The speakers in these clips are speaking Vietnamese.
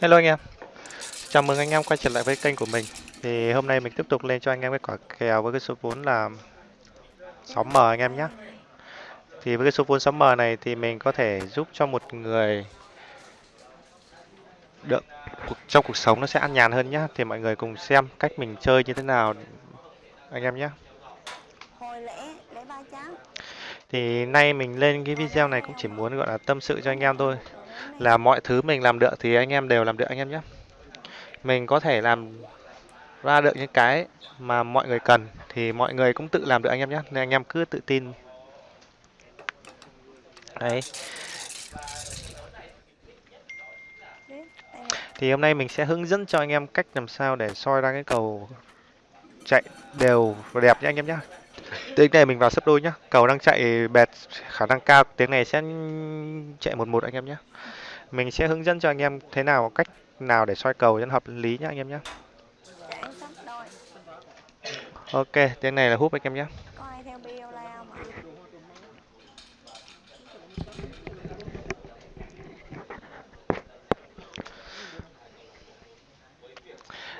Hello anh em, chào mừng anh em quay trở lại với kênh của mình. Thì hôm nay mình tiếp tục lên cho anh em cái quả kèo với cái số vốn là 6M anh em nhé. Thì với cái số vốn 6M này thì mình có thể giúp cho một người được trong cuộc sống nó sẽ an nhàn hơn nhé. Thì mọi người cùng xem cách mình chơi như thế nào anh em nhé. Thì nay mình lên cái video này cũng chỉ muốn gọi là tâm sự cho anh em thôi. Là mọi thứ mình làm được thì anh em đều làm được anh em nhé. Mình có thể làm ra được những cái mà mọi người cần thì mọi người cũng tự làm được anh em nhé. Nên anh em cứ tự tin. Đấy. Thì hôm nay mình sẽ hướng dẫn cho anh em cách làm sao để soi ra cái cầu chạy đều và đẹp nhé anh em nhé tiếng này mình vào sấp đôi nhá. Cầu đang chạy bẹt khả năng cao. Tiếng này sẽ chạy một một anh em nhé mình sẽ hướng dẫn cho anh em thế nào cách nào để soi cầu cho hợp lý nhé anh em nhé Ok, tiếng này là húp anh em nhé.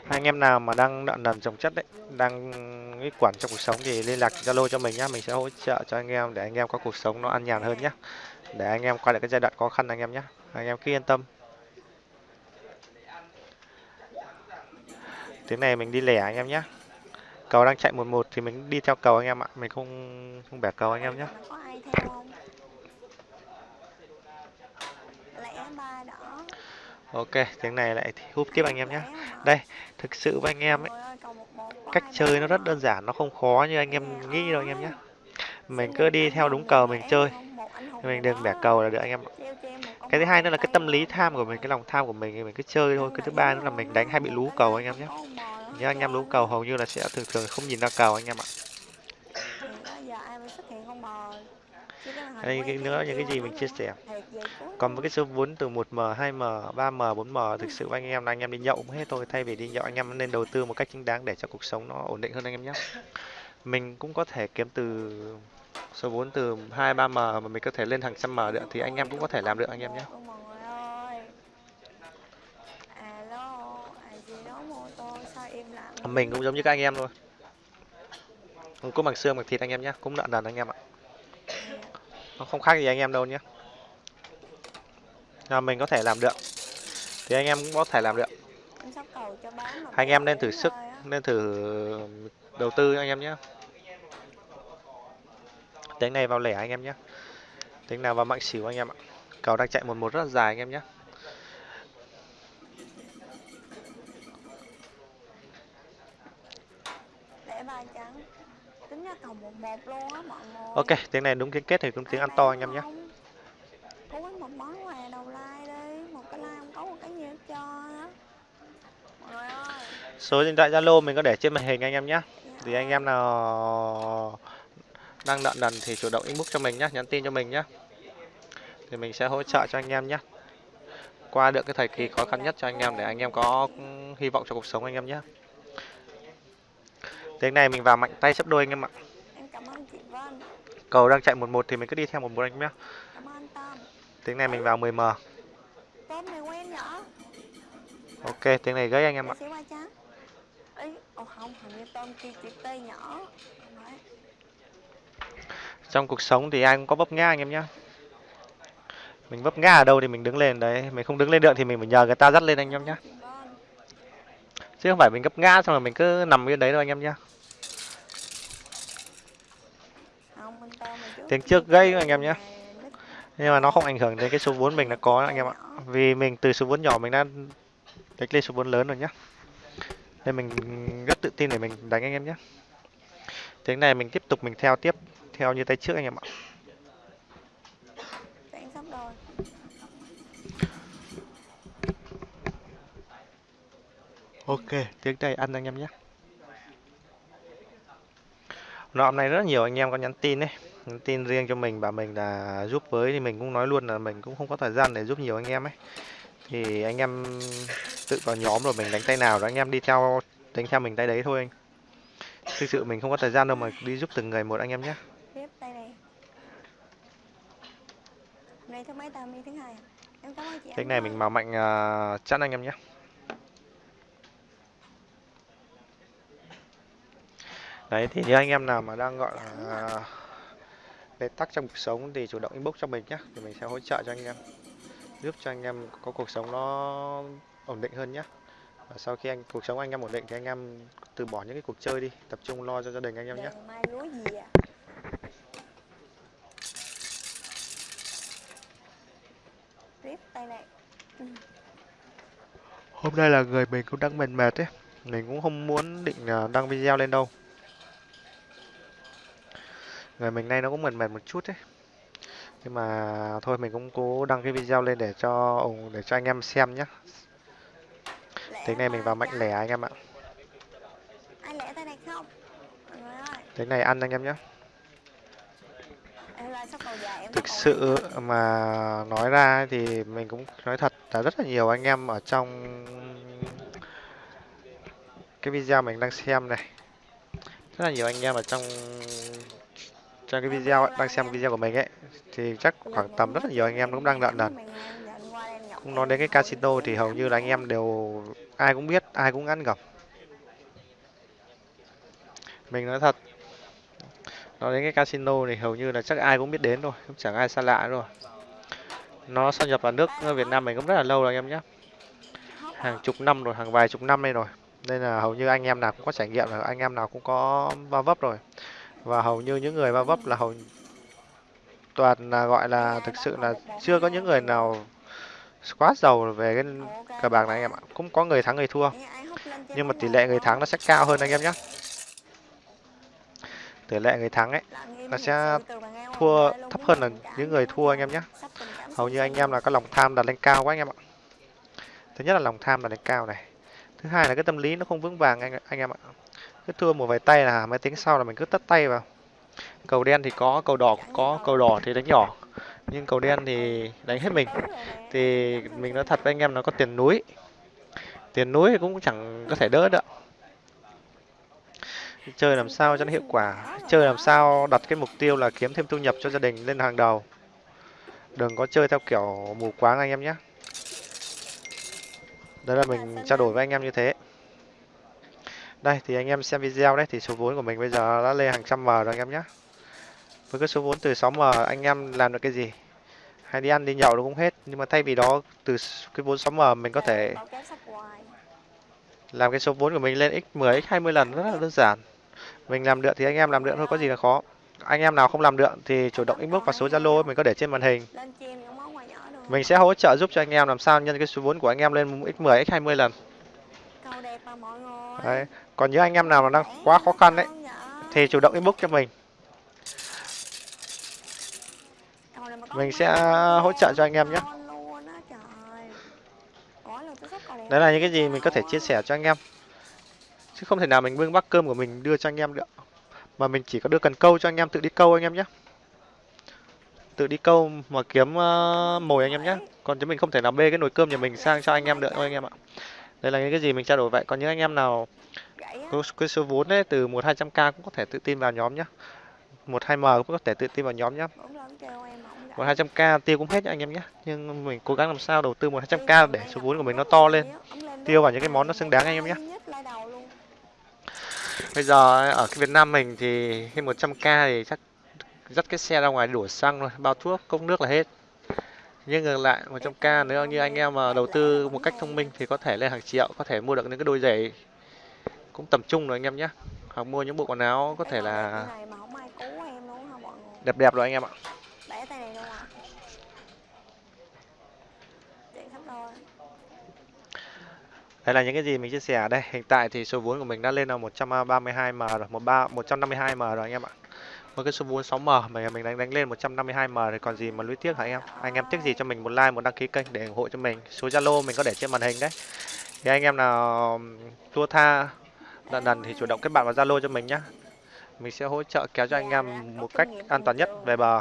Anh em nào mà đang nợ nần trồng chất đấy, đang cái quản trong cuộc sống thì liên lạc Zalo cho mình nhá, mình sẽ hỗ trợ cho anh em để anh em có cuộc sống nó an nhàn hơn nhá. Để anh em qua được cái giai đoạn khó khăn anh em nhé. Anh em cứ yên tâm. Tiếng này mình đi lẻ anh em nhé cầu đang chạy một một thì mình đi theo cầu anh em ạ. Mình không không bẻ cầu anh em nhé ok tiếng này lại húp tiếp anh em nhé đây thực sự với anh em ấy cách chơi nó rất đơn giản nó không khó như anh em nghĩ đâu anh em nhé. Mình cứ đi theo đúng cầu mình chơi. Mình đừng bẻ cầu là được anh em cái thứ hai nữa là cái tâm lý tham của mình cái lòng tham của mình thì mình cứ chơi thôi. Cái thứ ba nữa là mình đánh hay bị lú cầu anh em nhé. Nhớ anh em lú cầu hầu như là sẽ thường thường không nhìn ra cầu anh em ạ. Đây cái nữa những cái gì mình chia sẻ còn với cái số vốn từ 1m 2m 3m 4m thực sự anh em là anh em đi nhậu hết thôi thay vì đi nhậu anh em nên đầu tư một cách chính đáng để cho cuộc sống nó ổn định hơn anh em nhé mình cũng có thể kiếm từ số vốn từ 2 3m mà mình có thể lên hàng trăm m được thì anh em cũng có thể làm được anh em nhé mình cũng giống như các anh em thôi không có bằng xương bằng thịt anh em nhé cũng nợ nần anh em ạ nó không khác gì anh em đâu nhé là mình có thể làm được. Thì anh em cũng có thể làm được. Anh em nên thử sức nên thử đầu tư anh em nhé. Tính này vào lẻ anh em nhé. Tính nào vào mạnh xỉu anh em ạ. Cầu đang chạy một một rất là dài anh em nhé. Ok tiếng này đúng tiếng kết thì đúng tiếng ăn to anh em nhé cố một món quà đầu like đi. Một cái like không có một cái gì hết cho số điện thoại zalo mình có để trên màn hình anh em nhé thì anh em nào đang nợ nần thì chủ động inbox cho mình nhé nhắn tin cho mình nhé thì mình sẽ hỗ trợ cho anh em nhé qua được cái thời kỳ khó khăn nhất cho anh em để anh em có hy vọng cho cuộc sống anh em nhé tiếng này mình vào mạnh tay sấp đôi anh em ạ. Cầu đang chạy một một thì mình cứ đi theo một một anh nhé tiếng này mình vào 10 m. Ok tiếng này gãy anh em ạ. Trong cuộc sống thì ai cũng có vấp ngã anh em nhé mình vấp ngã ở đâu thì mình đứng lên đấy. Mình không đứng lên được thì mình phải nhờ người ta dắt lên anh em nhé chứ không phải mình gấp ngã xong rồi mình cứ nằm yên đấy đâu anh em nhé tiếng trước gây anh em nhé nhưng mà nó không ảnh hưởng đến cái số vốn mình đã có anh em ạ. Vì mình từ số vốn nhỏ mình đã đánh lên số vốn lớn rồi nhé nên mình rất tự tin để mình đánh anh em nhé tiếng này mình tiếp tục mình theo tiếp theo như tay trước anh em ạ. Ok tiếng này ăn anh em nhé nó hôm nay rất nhiều anh em có nhắn tin đấy tin riêng cho mình bảo mình là giúp với thì mình cũng nói luôn là mình cũng không có thời gian để giúp nhiều anh em ấy. Thì anh em tự vào nhóm rồi mình đánh tay nào rồi anh em đi theo đánh theo mình tay đấy thôi anh. Thực sự mình không có thời gian đâu mà đi giúp từng người một anh em nhé. Tiếp tay này. Này thứ mấy ta? Mi thứ hai à? em cảm ơn chị cái Ánh này mình màu mạnh uh, chắn anh em nhé. Đấy thì nếu anh em nào mà đang gọi là bế tắc trong cuộc sống thì chủ động inbox cho mình nhé thì mình sẽ hỗ trợ cho anh em giúp cho anh em có cuộc sống nó ổn định hơn nhé và sau khi anh cuộc sống anh em ổn định thì anh em từ bỏ những cái cuộc chơi đi tập trung lo cho gia đình anh em nhé Đừng mai lúa gì à Rip tay này. Hôm nay là người mình cũng đang mệt mệt ấy mình cũng không muốn định à, đăng video lên đâu người mình nay nó cũng mệt mệt một chút ấy. Nhưng mà thôi mình cũng cố đăng cái video lên để cho để cho anh em xem nhé Lẻ tiếng này mình vào mạnh lẻ anh em ạ. Lẻ tay này không? Tiếng này ăn anh em nhé thực sự mà nói ra thì mình cũng nói thật là rất là nhiều anh em ở trong cái video mình đang xem này. Rất là nhiều anh em ở trong trong cái video ấy, đang xem video của mình ấy thì chắc khoảng tầm rất là nhiều anh em cũng đang lợn đần. cũng nói đến cái casino thì hầu như là anh em đều ai cũng biết ai cũng ăn gặp mình nói thật nói đến cái casino thì hầu như là chắc ai cũng biết đến rồi cũng chẳng ai xa lạ rồi nó xâm nhập vào nước Việt Nam mình cũng rất là lâu rồi anh em nhé. Hàng chục năm rồi hàng vài chục năm đây rồi. Nên là hầu như anh em nào cũng có trải nghiệm là anh em nào cũng có va vấp rồi và hầu như những người va vấp là hầu toàn là, gọi là, thực sự là chưa có những người nào quá giàu về cái cờ bạc này anh em ạ. Cũng có người thắng, người thua. Nhưng mà tỷ lệ người thắng nó sẽ cao hơn anh em nhé tỷ lệ người thắng ấy, nó sẽ thua, thấp hơn là những người thua anh em nhé hầu như anh em là có lòng tham đặt lên cao quá anh em ạ. Thứ nhất là lòng tham đặt lên cao này. Thứ hai là cái tâm lý nó không vững vàng anh anh em ạ cứ thua một vài tay là máy tính sau là mình cứ tất tay vào. Cầu đen thì có, cầu đỏ cũng có, cầu đỏ thì đánh nhỏ. Nhưng cầu đen thì đánh hết mình. Thì mình nói thật với anh em nó có tiền núi. Tiền núi thì cũng chẳng có thể đỡ được. Chơi làm sao cho nó hiệu quả. Chơi làm sao đặt cái mục tiêu là kiếm thêm thu nhập cho gia đình lên hàng đầu. Đừng có chơi theo kiểu mù quáng anh em nhé. Đấy là mình trao đổi với anh em như thế đây thì anh em xem video đấy thì số vốn của mình bây giờ đã lên hàng trăm m rồi anh em nhé với cái số vốn từ 6m anh em làm được cái gì? Hay đi ăn đi nhậu nó cũng hết nhưng mà thay vì đó từ cái vốn 6m mình có thể làm cái số vốn của mình lên x 10 x 20 lần rất là đơn giản. Mình làm được thì anh em làm được thôi có gì là khó. Anh em nào không làm được thì chủ động inbox vào số zalo mình có để trên màn hình. Mình sẽ hỗ trợ giúp cho anh em làm sao nhân cái số vốn của anh em lên x 10 x 20 lần. Đấy còn những anh em nào mà đang quá khó khăn đấy thì chủ động inbox cho mình. Mình sẽ hỗ trợ cho anh em nhé. Đấy là những cái gì mình có thể chia sẻ cho anh em. Chứ không thể nào mình bưng bát cơm của mình đưa cho anh em được. Mà mình chỉ có đưa cần câu cho anh em tự đi câu anh em nhé. Tự đi câu mà kiếm uh, mồi anh em nhé. Còn chứ mình không thể nào bê cái nồi cơm nhà mình sang cho anh em được anh em ạ đây là những cái gì mình trao đổi vậy? Còn những anh em nào có cái số vốn đấy từ một hai trăm k cũng có thể tự tin vào nhóm nhé một hai m cũng có thể tự tin vào nhóm nhé một hai trăm k tiêu cũng hết nhá anh em nhé nhưng mình cố gắng làm sao đầu tư một hai trăm k để số vốn của mình nó to lên. tiêu vào những cái món nó xứng đáng anh em nhé bây giờ ở cái Việt Nam mình thì cái 100k thì chắc dắt cái xe ra ngoài đổ xăng thôi bao thuốc cốc nước là hết nhưng ngược lại 100k nếu như anh em mà đầu tư một cách thông minh thì có thể lên hàng triệu có thể mua được những cái đôi giày cũng tầm trung rồi anh em nhé hoặc mua những bộ quần áo có thể là đẹp đẹp rồi anh em ạ Đây là những cái gì mình chia sẻ ở đây. Hiện tại thì số vốn của mình đã lên là 132M rồi, 13 152M rồi anh em ạ. Với cái số vốn 6M mà mình đánh đánh lên 152M thì còn gì mà lũy tiếc hả anh em? Anh em tiếc gì cho mình một like, một đăng ký kênh để ủng hộ cho mình. Số Zalo mình có để trên màn hình đấy. Thì anh em nào tua tha lần lần thì chủ động kết bạn vào Zalo cho mình nhé. Mình sẽ hỗ trợ kéo cho anh em một cách an toàn nhất về bờ.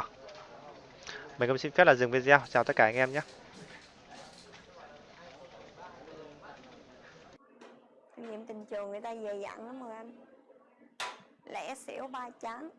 Mình cũng xin phép là dừng video. Chào tất cả anh em nhé. nhiệm nghiệm tình trường người ta dày dặn lắm rồi anh lẻ xỉu ba trắng